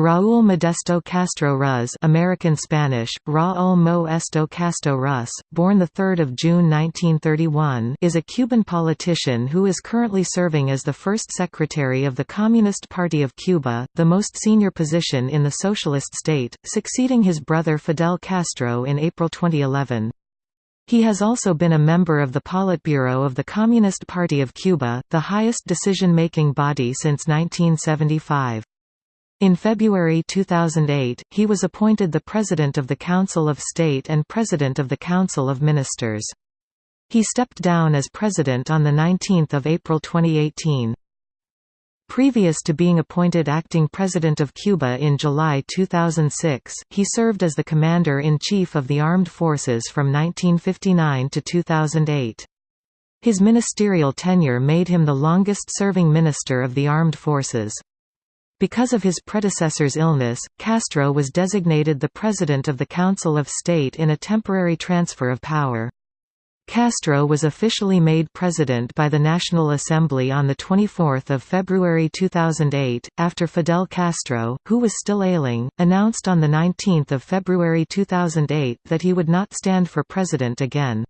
Raúl Modesto Castro Ruz American Spanish, Raúl Modesto Castro Ruz, born 3 June 1931 is a Cuban politician who is currently serving as the first secretary of the Communist Party of Cuba, the most senior position in the socialist state, succeeding his brother Fidel Castro in April 2011. He has also been a member of the Politburo of the Communist Party of Cuba, the highest decision-making body since 1975. In February 2008, he was appointed the President of the Council of State and President of the Council of Ministers. He stepped down as President on 19 April 2018. Previous to being appointed acting President of Cuba in July 2006, he served as the Commander-in-Chief of the Armed Forces from 1959 to 2008. His ministerial tenure made him the longest-serving minister of the armed forces. Because of his predecessor's illness, Castro was designated the President of the Council of State in a temporary transfer of power. Castro was officially made president by the National Assembly on 24 February 2008, after Fidel Castro, who was still ailing, announced on 19 February 2008 that he would not stand for president again.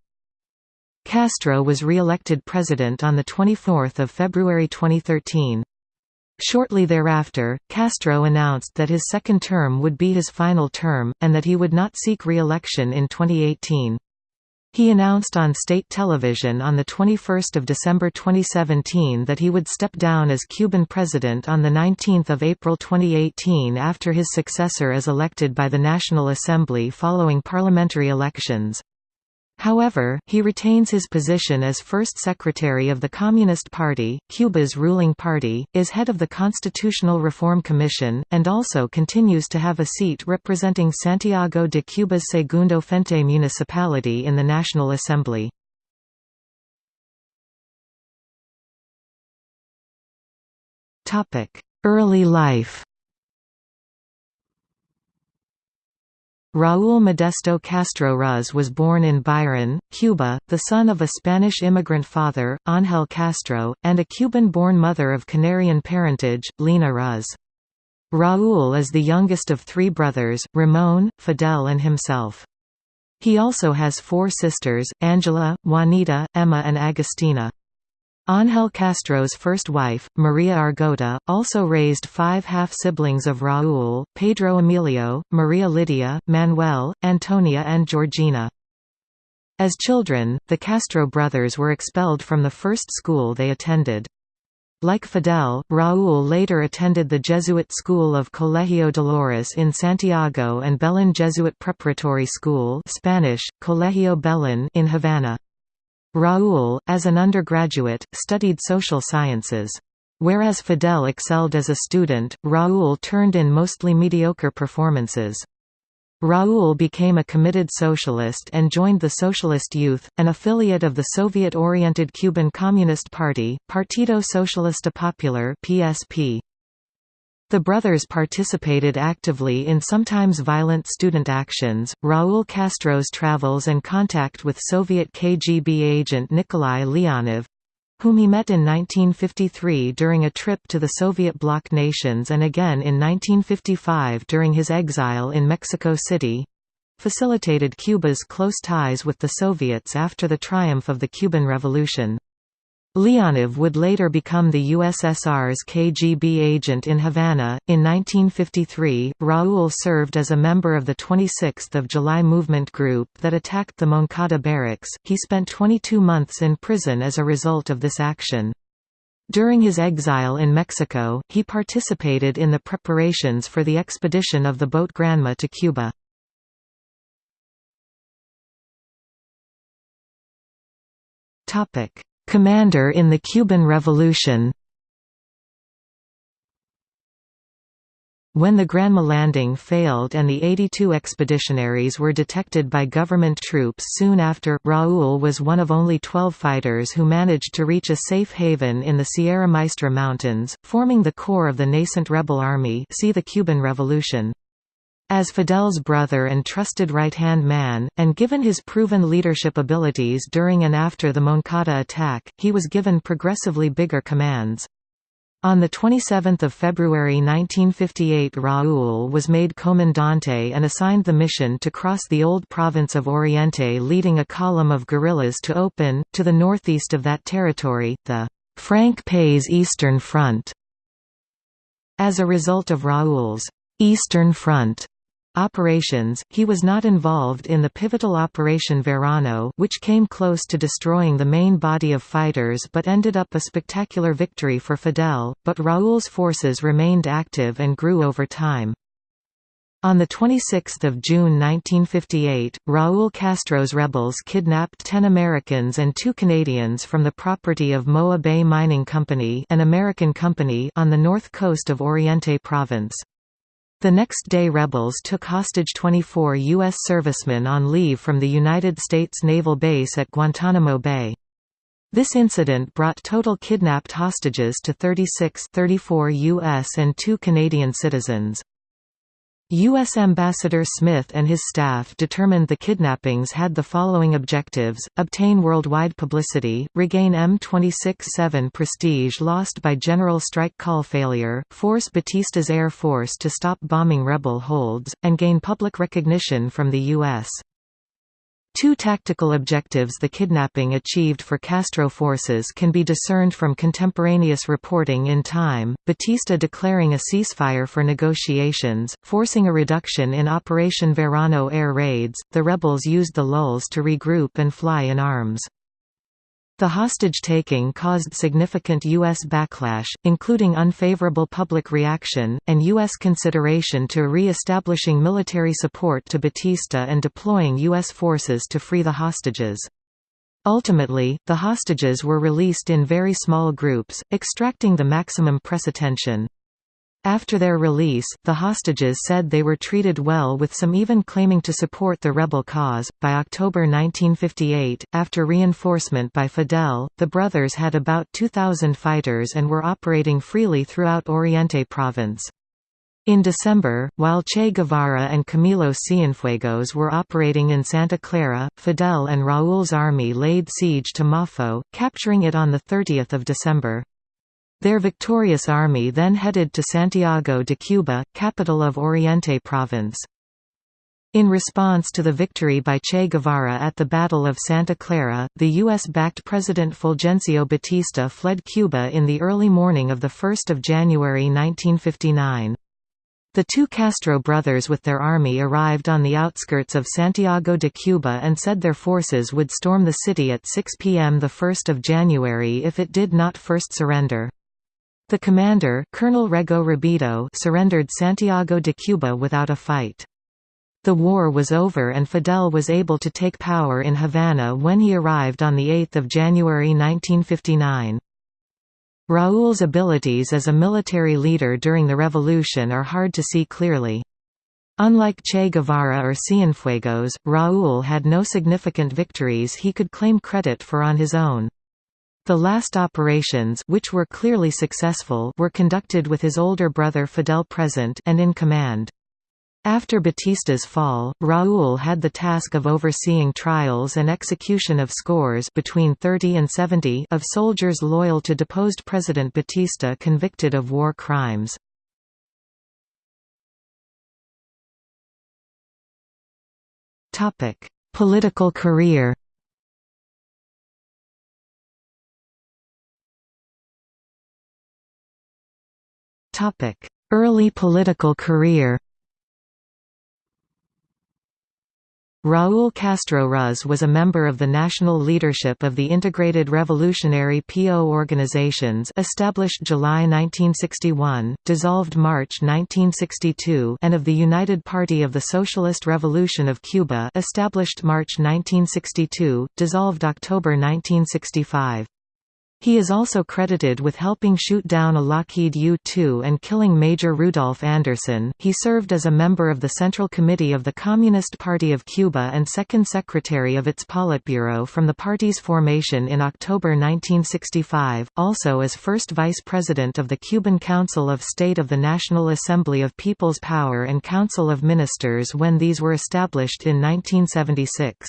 Castro was re-elected president on 24 February 2013. Shortly thereafter, Castro announced that his second term would be his final term, and that he would not seek re-election in 2018. He announced on state television on 21 December 2017 that he would step down as Cuban president on 19 April 2018 after his successor is elected by the National Assembly following parliamentary elections. However, he retains his position as first secretary of the Communist Party, Cuba's ruling party, is head of the Constitutional Reform Commission, and also continues to have a seat representing Santiago de Cuba's Segundo Frente municipality in the National Assembly. Early life Raúl Modesto Castro Ruz was born in Biran, Cuba, the son of a Spanish immigrant father, Ángel Castro, and a Cuban-born mother of Canarian parentage, Lina Ruz. Raúl is the youngest of three brothers, Ramón, Fidel and himself. He also has four sisters, Angela, Juanita, Emma and Agustina. Ángel Castro's first wife, Maria Argota, also raised five half-siblings of Raúl, Pedro Emilio, Maria Lydia, Manuel, Antonia and Georgina. As children, the Castro brothers were expelled from the first school they attended. Like Fidel, Raúl later attended the Jesuit school of Colegio Dolores in Santiago and Belén Jesuit Preparatory School Spanish, Colegio Belén in Havana. Raúl, as an undergraduate, studied social sciences. Whereas Fidel excelled as a student, Raúl turned in mostly mediocre performances. Raúl became a committed socialist and joined the Socialist Youth, an affiliate of the Soviet-oriented Cuban Communist Party, Partido Socialista Popular (PSP). The brothers participated actively in sometimes violent student actions. Raúl Castro's travels and contact with Soviet KGB agent Nikolai Leonov whom he met in 1953 during a trip to the Soviet bloc nations and again in 1955 during his exile in Mexico City facilitated Cuba's close ties with the Soviets after the triumph of the Cuban Revolution. Leonov would later become the USSR's KGB agent in Havana. In 1953, Raúl served as a member of the 26th of July movement group that attacked the Moncada barracks. He spent 22 months in prison as a result of this action. During his exile in Mexico, he participated in the preparations for the expedition of the boat Granma to Cuba. Topic: Commander in the Cuban Revolution When the Granma landing failed and the 82 expeditionaries were detected by government troops soon after, Raúl was one of only 12 fighters who managed to reach a safe haven in the Sierra Maestra Mountains, forming the core of the nascent rebel army see the Cuban Revolution. As Fidel's brother and trusted right-hand man, and given his proven leadership abilities during and after the Moncada attack, he was given progressively bigger commands. On 27 February 1958 Raúl was made comandante and assigned the mission to cross the old province of Oriente leading a column of guerrillas to open, to the northeast of that territory, the Frank País Eastern Front. As a result of Raúl's Eastern Front operations, he was not involved in the pivotal Operation Verano which came close to destroying the main body of fighters but ended up a spectacular victory for Fidel, but Raúl's forces remained active and grew over time. On 26 June 1958, Raúl Castro's rebels kidnapped 10 Americans and two Canadians from the property of Moa Bay Mining Company an American company on the north coast of Oriente Province. The next day rebels took hostage 24 U.S. servicemen on leave from the United States Naval Base at Guantanamo Bay. This incident brought total kidnapped hostages to 36 34 U.S. and two Canadian citizens. U.S. Ambassador Smith and his staff determined the kidnappings had the following objectives, obtain worldwide publicity, regain M26-7 prestige lost by General Strike Call failure, force Batista's Air Force to stop bombing rebel holds, and gain public recognition from the U.S. Two tactical objectives the kidnapping achieved for Castro forces can be discerned from contemporaneous reporting in time, Batista declaring a ceasefire for negotiations, forcing a reduction in Operation Verano air raids, the rebels used the lulls to regroup and fly in arms. The hostage-taking caused significant U.S. backlash, including unfavorable public reaction, and U.S. consideration to re-establishing military support to Batista and deploying U.S. forces to free the hostages. Ultimately, the hostages were released in very small groups, extracting the maximum press attention. After their release, the hostages said they were treated well with some even claiming to support the rebel cause. By October 1958, after reinforcement by Fidel, the brothers had about 2,000 fighters and were operating freely throughout Oriente province. In December, while Che Guevara and Camilo Cienfuegos were operating in Santa Clara, Fidel and Raúl's army laid siege to Maffo, capturing it on 30 December. Their victorious army then headed to Santiago de Cuba, capital of Oriente Province. In response to the victory by Che Guevara at the Battle of Santa Clara, the U.S.-backed President Fulgencio Batista fled Cuba in the early morning of 1 January 1959. The two Castro brothers with their army arrived on the outskirts of Santiago de Cuba and said their forces would storm the city at 6 p.m. 1 January if it did not first surrender. The commander Colonel Rego Rubido surrendered Santiago de Cuba without a fight. The war was over and Fidel was able to take power in Havana when he arrived on 8 January 1959. Raúl's abilities as a military leader during the revolution are hard to see clearly. Unlike Che Guevara or Cienfuegos, Raúl had no significant victories he could claim credit for on his own. The last operations which were clearly successful were conducted with his older brother Fidel present and in command. After Batista's fall, Raúl had the task of overseeing trials and execution of scores between 30 and 70 of soldiers loyal to deposed President Batista convicted of war crimes. Political career Early political career Raúl Castro Ruz was a member of the national leadership of the Integrated Revolutionary PO organizations established July 1961, dissolved March 1962 and of the United Party of the Socialist Revolution of Cuba established March 1962, dissolved October 1965. He is also credited with helping shoot down a Lockheed U-2 and killing Major Rudolph Anderson. He served as a member of the Central Committee of the Communist Party of Cuba and second secretary of its Politburo from the party's formation in October 1965, also as first vice president of the Cuban Council of State of the National Assembly of People's Power and Council of Ministers when these were established in 1976.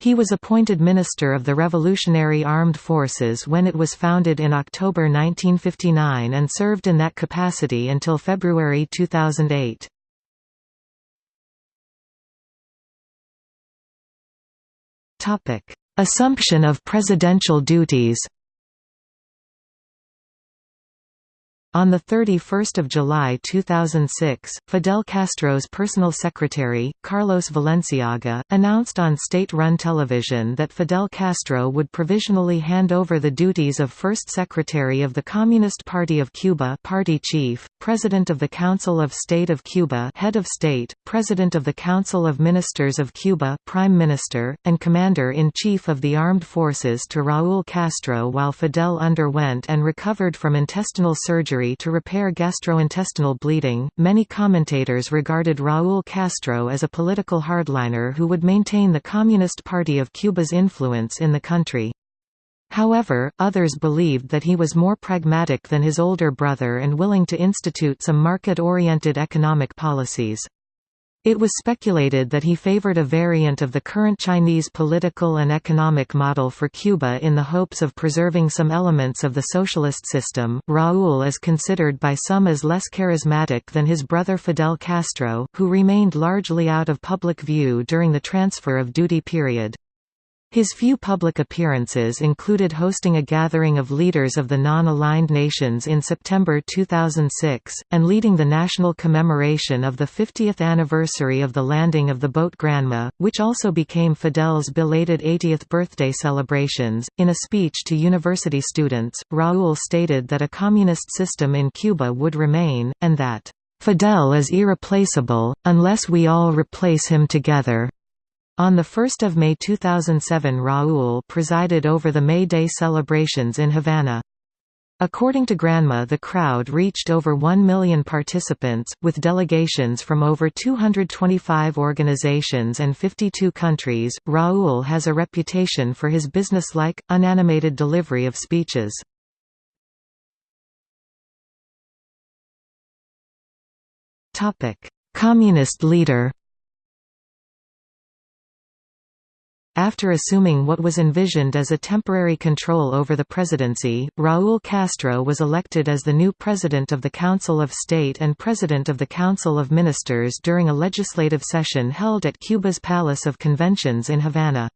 He was appointed Minister of the Revolutionary Armed Forces when it was founded in October 1959 and served in that capacity until February 2008. Assumption of presidential duties On 31 July 2006, Fidel Castro's personal secretary, Carlos Valenciaga, announced on state-run television that Fidel Castro would provisionally hand over the duties of First Secretary of the Communist Party of Cuba party chief, President of the Council of State of Cuba head of state, President of the Council of Ministers of Cuba prime minister, and Commander-in-Chief of the Armed Forces to Raúl Castro while Fidel underwent and recovered from intestinal surgery to repair gastrointestinal bleeding. Many commentators regarded Raúl Castro as a political hardliner who would maintain the Communist Party of Cuba's influence in the country. However, others believed that he was more pragmatic than his older brother and willing to institute some market-oriented economic policies. It was speculated that he favored a variant of the current Chinese political and economic model for Cuba in the hopes of preserving some elements of the socialist system. Raúl is considered by some as less charismatic than his brother Fidel Castro, who remained largely out of public view during the transfer of duty period. His few public appearances included hosting a gathering of leaders of the non-aligned nations in September 2006, and leading the national commemoration of the 50th anniversary of the landing of the boat Granma, which also became Fidel's belated 80th birthday celebrations. In a speech to university students, Raúl stated that a communist system in Cuba would remain, and that, Fidel is irreplaceable, unless we all replace him together. On 1 May 2007 Raúl presided over the May Day celebrations in Havana. According to Granma the crowd reached over 1 million participants, with delegations from over 225 organizations and 52 countries. Raúl has a reputation for his businesslike, unanimated delivery of speeches. Communist leader After assuming what was envisioned as a temporary control over the presidency, Raúl Castro was elected as the new President of the Council of State and President of the Council of Ministers during a legislative session held at Cuba's Palace of Conventions in Havana.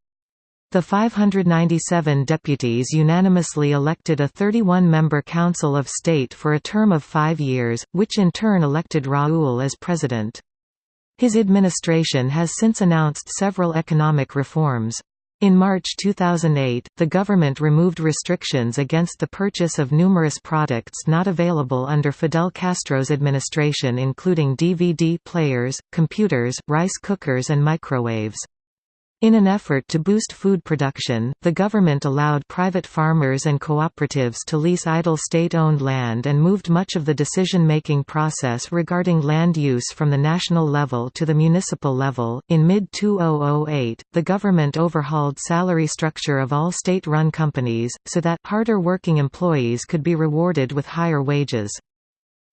The 597 deputies unanimously elected a 31-member Council of State for a term of five years, which in turn elected Raúl as president. His administration has since announced several economic reforms. In March 2008, the government removed restrictions against the purchase of numerous products not available under Fidel Castro's administration including DVD players, computers, rice cookers and microwaves. In an effort to boost food production, the government allowed private farmers and cooperatives to lease idle state-owned land and moved much of the decision-making process regarding land use from the national level to the municipal level. In mid-2008, the government overhauled salary structure of all state-run companies so that harder working employees could be rewarded with higher wages.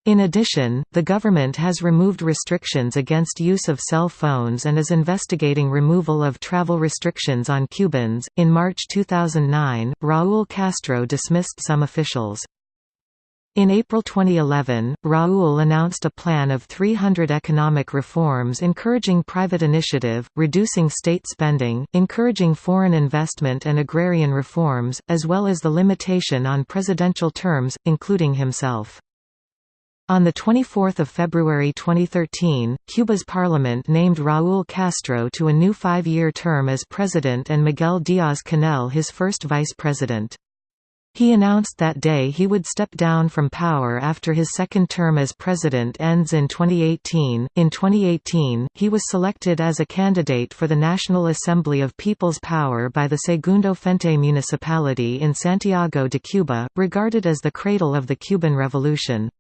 In addition, the government has removed restrictions against use of cell phones and is investigating removal of travel restrictions on Cubans. In March 2009, Raúl Castro dismissed some officials. In April 2011, Raúl announced a plan of 300 economic reforms encouraging private initiative, reducing state spending, encouraging foreign investment and agrarian reforms, as well as the limitation on presidential terms, including himself. On 24 February 2013, Cuba's parliament named Raúl Castro to a new five-year term as president and Miguel Díaz-Canel his first vice president. He announced that day he would step down from power after his second term as president ends in 2018. In 2018, he was selected as a candidate for the National Assembly of People's Power by the Segundo Frente municipality in Santiago de Cuba, regarded as the cradle of the Cuban Revolution.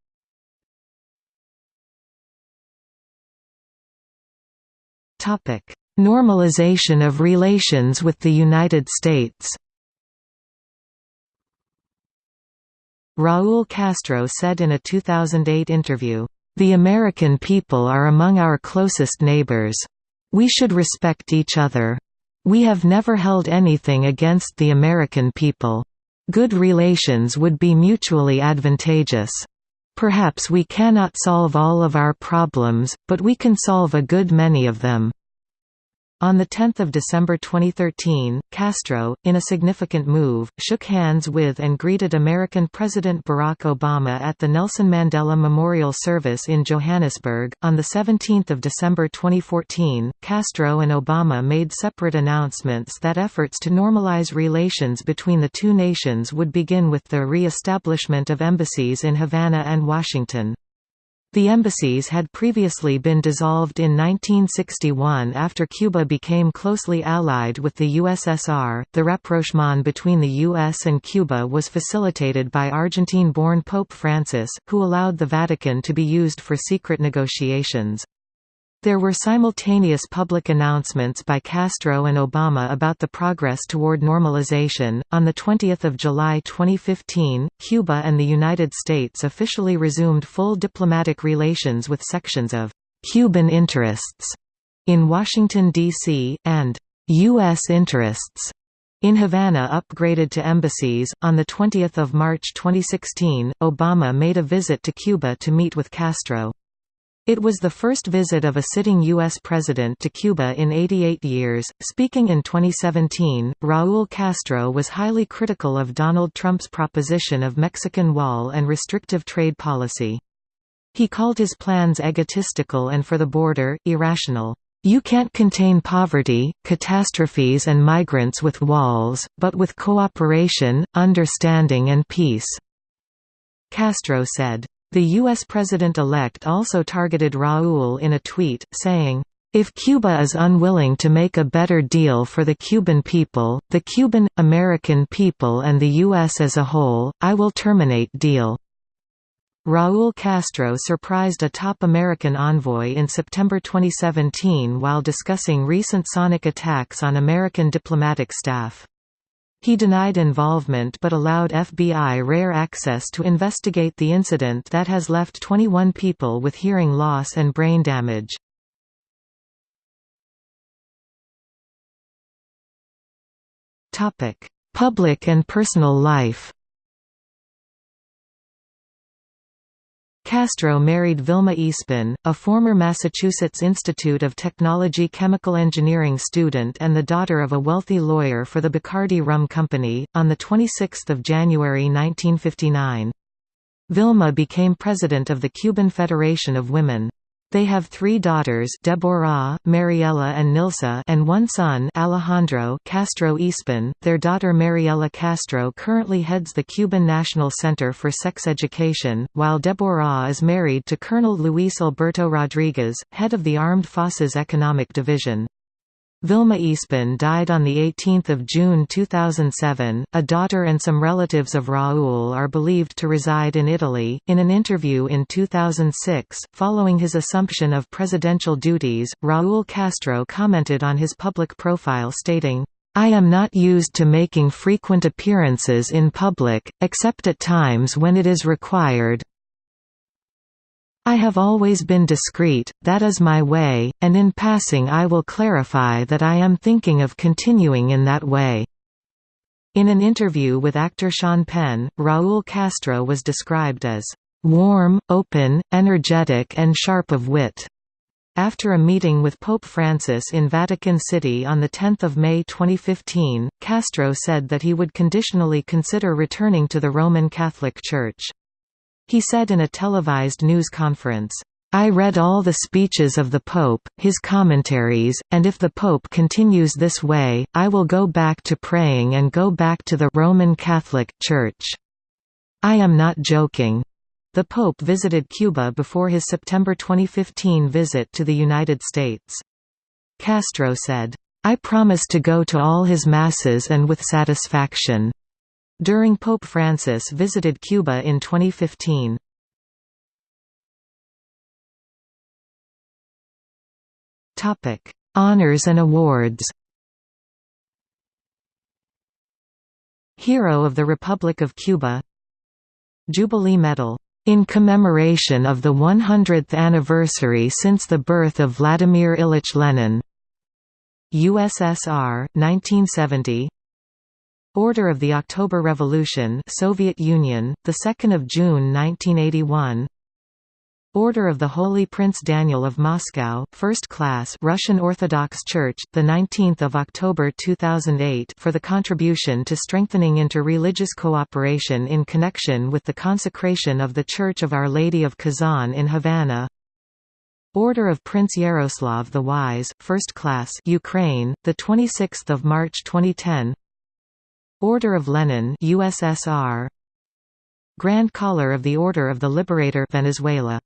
Normalization of relations with the United States Raúl Castro said in a 2008 interview, "...the American people are among our closest neighbors. We should respect each other." "...we have never held anything against the American people. Good relations would be mutually advantageous. Perhaps we cannot solve all of our problems, but we can solve a good many of them." On 10 December 2013, Castro, in a significant move, shook hands with and greeted American President Barack Obama at the Nelson Mandela Memorial Service in Johannesburg. On 17 December 2014, Castro and Obama made separate announcements that efforts to normalize relations between the two nations would begin with the re-establishment of embassies in Havana and Washington. The embassies had previously been dissolved in 1961 after Cuba became closely allied with the USSR. The rapprochement between the US and Cuba was facilitated by Argentine born Pope Francis, who allowed the Vatican to be used for secret negotiations. There were simultaneous public announcements by Castro and Obama about the progress toward normalization. On the 20th of July 2015, Cuba and the United States officially resumed full diplomatic relations with sections of Cuban interests in Washington D.C. and U.S. interests in Havana upgraded to embassies. On the 20th of March 2016, Obama made a visit to Cuba to meet with Castro. It was the first visit of a sitting U.S. president to Cuba in 88 years. Speaking in 2017, Raul Castro was highly critical of Donald Trump's proposition of Mexican wall and restrictive trade policy. He called his plans egotistical and for the border, irrational. You can't contain poverty, catastrophes and migrants with walls, but with cooperation, understanding and peace." Castro said. The U.S. president-elect also targeted Raul in a tweet, saying, if Cuba is unwilling to make a better deal for the Cuban people, the Cuban, American people and the U.S. as a whole, I will terminate deal." Raul Castro surprised a top American envoy in September 2017 while discussing recent sonic attacks on American diplomatic staff. He denied involvement but allowed FBI rare access to investigate the incident that has left 21 people with hearing loss and brain damage. Public and personal life Castro married Vilma Eastman, a former Massachusetts Institute of Technology chemical engineering student and the daughter of a wealthy lawyer for the Bacardi Rum Company, on 26 January 1959. Vilma became president of the Cuban Federation of Women. They have three daughters Deborah, Mariela and Nilsa and one son Alejandro Castro Eastman. Their daughter Mariela Castro currently heads the Cuban National Center for Sex Education, while Deborah is married to Colonel Luis Alberto Rodriguez, head of the Armed Forces Economic Division. Vilma Eastman died on 18 June 2007. A daughter and some relatives of Raul are believed to reside in Italy. In an interview in 2006, following his assumption of presidential duties, Raul Castro commented on his public profile stating, I am not used to making frequent appearances in public, except at times when it is required, I have always been discreet, that is my way, and in passing I will clarify that I am thinking of continuing in that way." In an interview with actor Sean Penn, Raul Castro was described as, "...warm, open, energetic and sharp of wit." After a meeting with Pope Francis in Vatican City on 10 May 2015, Castro said that he would conditionally consider returning to the Roman Catholic Church. He said in a televised news conference, I read all the speeches of the Pope, his commentaries, and if the Pope continues this way, I will go back to praying and go back to the Roman Catholic Church. I am not joking. The Pope visited Cuba before his September 2015 visit to the United States. Castro said, I promise to go to all his masses and with satisfaction. During Pope Francis visited Cuba in 2015. Topic: Honors and awards. Hero of the Republic of Cuba Jubilee Medal in commemoration of the 100th anniversary since the birth of Vladimir Ilyich Lenin USSR 1970 Order of the October Revolution Soviet Union the 2nd of June 1981 Order of the Holy Prince Daniel of Moscow, First Class Russian Orthodox Church, the 19th of October 2008 for the contribution to strengthening inter-religious cooperation in connection with the consecration of the Church of Our Lady of Kazan in Havana. Order of Prince Yaroslav the Wise, First Class Ukraine, the 26th of March 2010. Order of Lenin, USSR. Grand Collar of the Order of the Liberator, Venezuela.